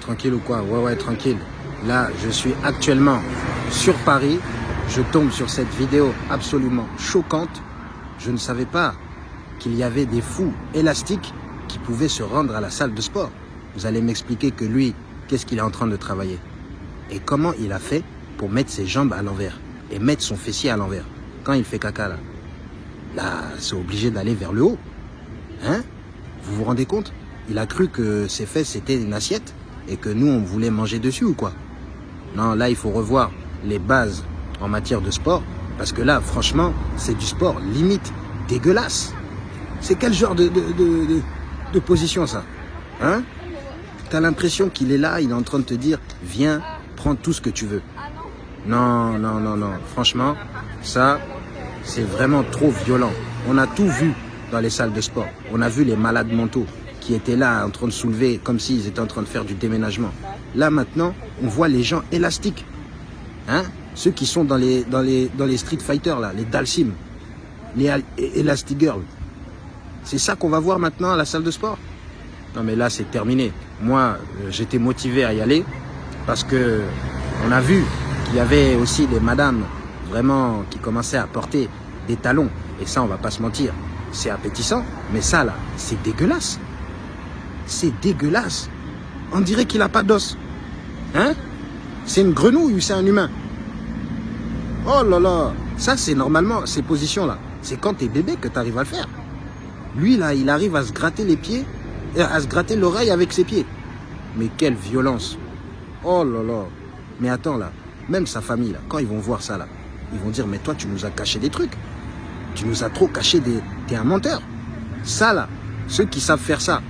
Tranquille ou quoi? Ouais, ouais, tranquille. Là, je suis actuellement sur Paris. Je tombe sur cette vidéo absolument choquante. Je ne savais pas qu'il y avait des fous élastiques qui pouvaient se rendre à la salle de sport. Vous allez m'expliquer que lui, qu'est-ce qu'il est en train de travailler? Et comment il a fait pour mettre ses jambes à l'envers et mettre son fessier à l'envers quand il fait caca là? Là, c'est obligé d'aller vers le haut. Hein? Vous vous rendez compte? Il a cru que ses fesses c'était une assiette et que nous on voulait manger dessus ou quoi? Non, là il faut revoir les bases en matière de sport parce que là, franchement, c'est du sport limite dégueulasse. C'est quel genre de, position ça? Hein? T'as l'impression qu'il est là, il est en train de te dire, viens, prends tout ce que tu veux. Non, non, non, non. Franchement, ça, c'est vraiment trop violent. On a tout vu dans les salles de sport. On a vu les malades mentaux qui étaient là en train de soulever comme s'ils étaient en train de faire du déménagement. Là maintenant, on voit les gens élastiques. Hein Ceux qui sont dans les, dans les, dans les Street Fighters, là, les Dalsim, les Elastic Girls. C'est ça qu'on va voir maintenant à la salle de sport Non mais là c'est terminé. Moi, euh, j'étais motivé à y aller parce que on a vu qu'il y avait aussi des madames vraiment qui commençaient à porter des talons. Et ça, on va pas se mentir, c'est appétissant. Mais ça là, c'est dégueulasse. C'est dégueulasse. On dirait qu'il a pas d'os. Hein? C'est une grenouille ou c'est un humain? Oh là là Ça, c'est normalement, ces positions-là. C'est quand t'es bébé que tu arrives à le faire. Lui, là, il arrive à se gratter les pieds, à se gratter l'oreille avec ses pieds. Mais quelle violence Oh là là Mais attends, là, même sa famille, là, quand ils vont voir ça, là, ils vont dire, mais toi, tu nous as caché des trucs. Tu nous as trop caché des... T'es un menteur. Ça, là, ceux qui savent faire ça,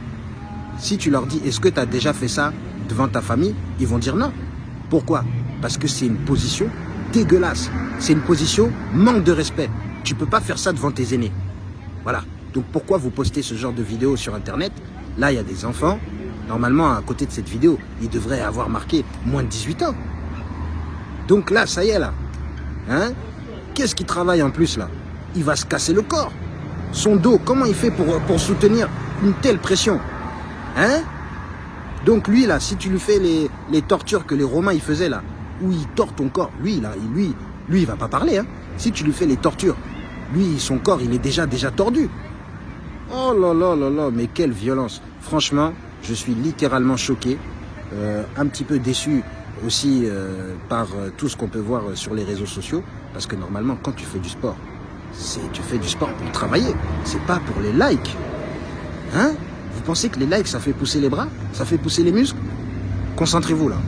si tu leur dis, est-ce que tu as déjà fait ça devant ta famille Ils vont dire non. Pourquoi? Parce que c'est une position dégueulasse. C'est une position manque de respect. Tu peux pas faire ça devant tes aînés. Voilà. Donc pourquoi vous postez ce genre de vidéo sur Internet? Là, il y a des enfants. Normalement, à côté de cette vidéo, ils devraient avoir marqué moins de 18 ans. Donc là, ça y est, là. Hein? Qu'est-ce qui travaille en plus, là? Il va se casser le corps. Son dos, comment il fait pour soutenir une telle pression? Hein Donc lui, là, si tu lui fais les, les tortures que les Romains, ils faisaient, là, où il tord ton corps, lui, là, lui, lui, il va pas parler, hein Si tu lui fais les tortures, lui, son corps, il est déjà, déjà tordu. Oh là là là là, mais quelle violence. Franchement, je suis littéralement choqué, euh, un petit peu déçu aussi euh, par euh, tout ce qu'on peut voir sur les réseaux sociaux, parce que normalement, quand tu fais du sport, c'est tu fais du sport pour travailler, c'est pas pour les likes. Hein Vous pensez que les likes, ça fait pousser les bras Ça fait pousser les muscles? Concentrez-vous là.